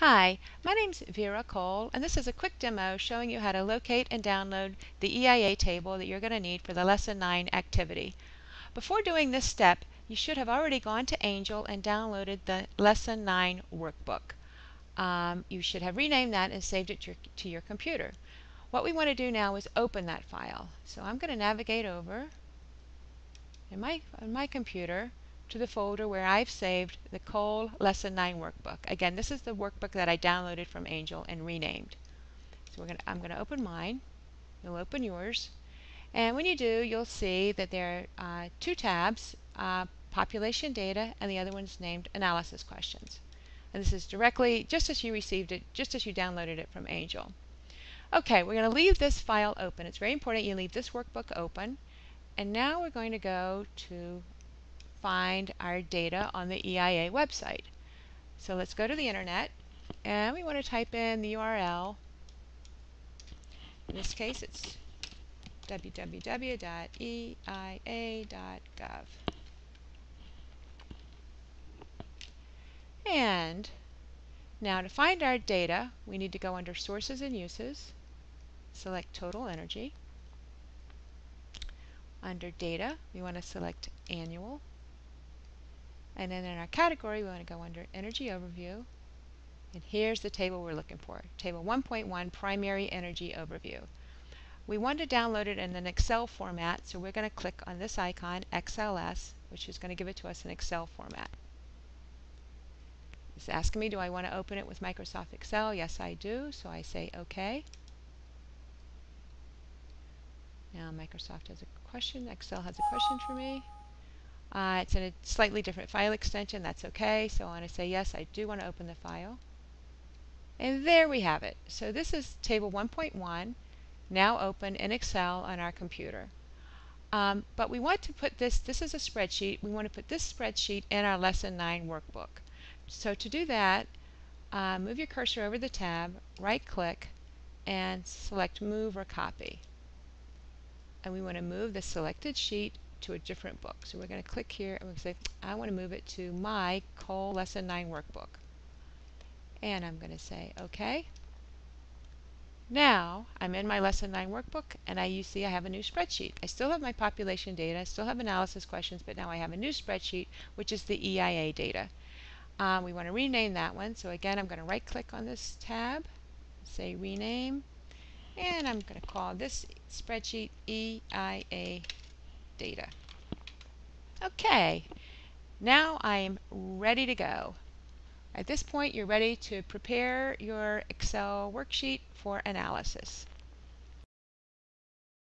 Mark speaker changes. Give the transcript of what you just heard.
Speaker 1: Hi, my name's Vera Cole, and this is a quick demo showing you how to locate and download the EIA table that you're going to need for the Lesson 9 activity. Before doing this step, you should have already gone to Angel and downloaded the Lesson 9 workbook. Um, you should have renamed that and saved it to your, to your computer. What we want to do now is open that file. So I'm going to navigate over in my, on my computer to the folder where I've saved the Cole Lesson 9 workbook. Again, this is the workbook that I downloaded from Angel and renamed. So gonna, I'm going to open mine. You'll open yours. And when you do, you'll see that there are uh, two tabs, uh, population data, and the other one's named analysis questions. And this is directly, just as you received it, just as you downloaded it from Angel. Okay, we're going to leave this file open. It's very important you leave this workbook open. And now we're going to go to find our data on the EIA website. So let's go to the internet and we want to type in the URL. In this case it's www.eia.gov. And now to find our data, we need to go under Sources and Uses, select Total Energy. Under Data, we want to select Annual. And then in our category, we want to go under Energy Overview. And here's the table we're looking for. Table 1.1, Primary Energy Overview. We want to download it in an Excel format, so we're going to click on this icon, XLS, which is going to give it to us in Excel format. It's asking me, do I want to open it with Microsoft Excel? Yes, I do, so I say OK. Now Microsoft has a question, Excel has a question for me. Uh, it's in a slightly different file extension. That's okay. So I want to say yes, I do want to open the file. And there we have it. So this is table 1.1, now open in Excel on our computer. Um, but we want to put this, this is a spreadsheet, we want to put this spreadsheet in our Lesson 9 workbook. So to do that, uh, move your cursor over the tab, right click, and select Move or Copy. And we want to move the selected sheet to a different book. So we're going to click here and we're going to say, I want to move it to my Cole Lesson 9 workbook. And I'm going to say, OK. Now I'm in my Lesson 9 workbook and I you see I have a new spreadsheet. I still have my population data, I still have analysis questions, but now I have a new spreadsheet, which is the EIA data. Um, we want to rename that one. So again, I'm going to right click on this tab, say rename, and I'm going to call this spreadsheet EIA data. Okay, now I'm ready to go. At this point, you're ready to prepare your Excel worksheet for analysis.